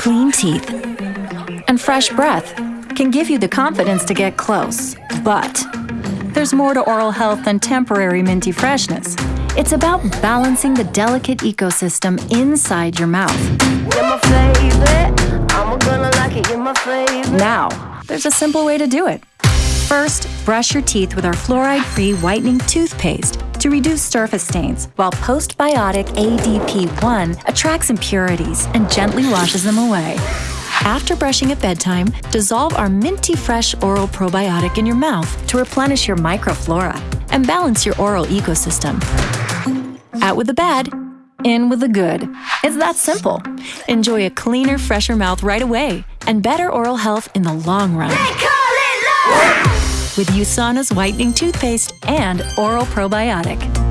clean teeth, and fresh breath can give you the confidence to get close. But there's more to oral health than temporary minty freshness. It's about balancing the delicate ecosystem inside your mouth. You're my favorite. I'm gonna like it. You're my favorite. Now, there's a simple way to do it. First, brush your teeth with our fluoride-free whitening toothpaste to reduce surface stains, while postbiotic ADP1 attracts impurities and gently washes them away. After brushing at bedtime, dissolve our minty fresh oral probiotic in your mouth to replenish your microflora and balance your oral ecosystem. Out with the bad, in with the good. It's that simple. Enjoy a cleaner, fresher mouth right away and better oral health in the long run. With USANA's whitening toothpaste and oral probiotic.